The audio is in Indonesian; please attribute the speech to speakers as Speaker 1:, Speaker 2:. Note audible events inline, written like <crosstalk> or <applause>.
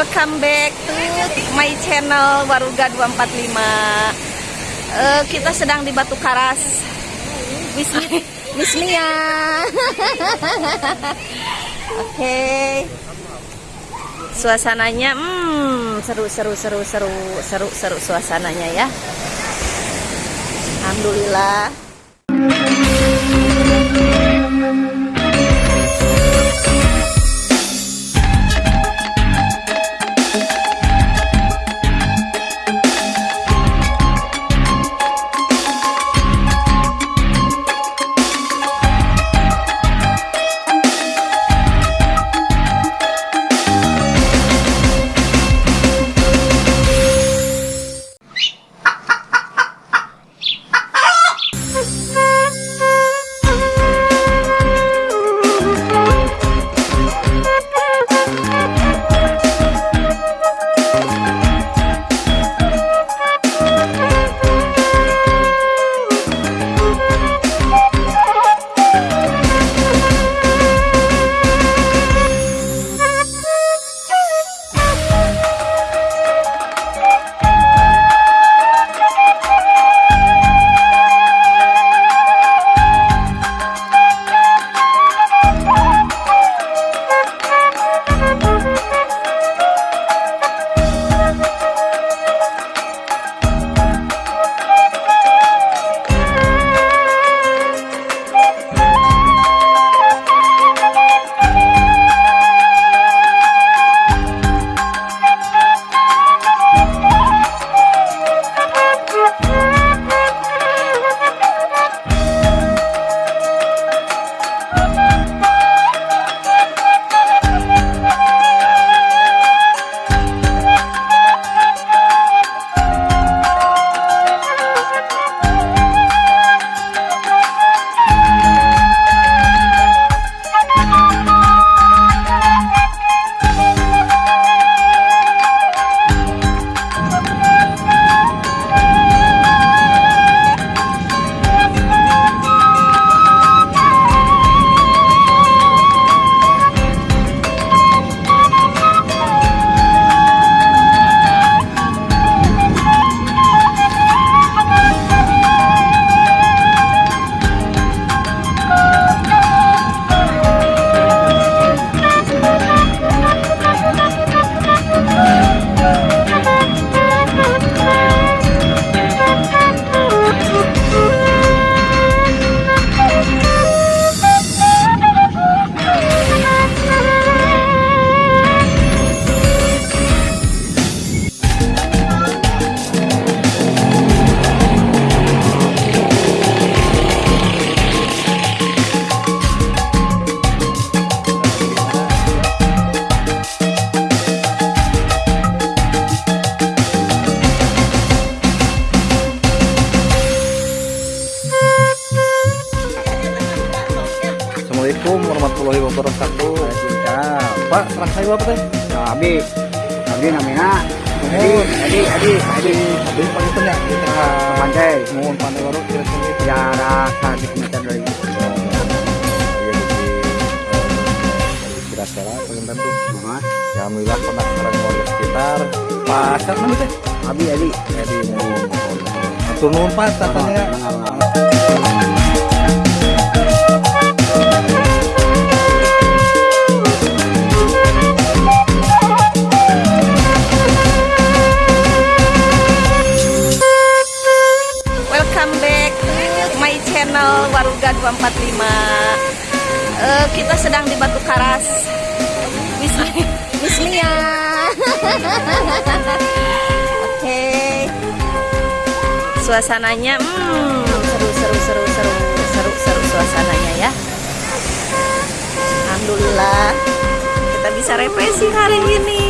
Speaker 1: Welcome back to my channel Waruga 245 uh, Kita sedang di Batu Karas. Miss Lia <laughs> Oke. Okay. Suasananya hmm, seru seru seru seru seru seru suasananya ya. Alhamdulillah
Speaker 2: wabarakatuh.
Speaker 3: Waalaikumsalam.
Speaker 2: Pak, serang saya apa teh?
Speaker 3: Abi, abi namanya. Adi, adi, adi, adi.
Speaker 2: Abi panggil tanya. Kita
Speaker 3: Pandai.
Speaker 2: mohon pandai baru kira kira.
Speaker 3: Ya rasa di meter dari.
Speaker 2: Di kira kira pengen tentu.
Speaker 3: Mas,
Speaker 2: Ya alhamdulillah pernah sekarang warga sekitar. Pak, namanya teh?
Speaker 3: abi, adi.
Speaker 2: Atur nuhun
Speaker 1: 245 uh, Kita sedang di Batu Karas. Miss, Lia <laughs> Oke. Suasananya hmm, seru seru seru seru seru seru suasananya ya. Alhamdulillah kita bisa refreshing hari ini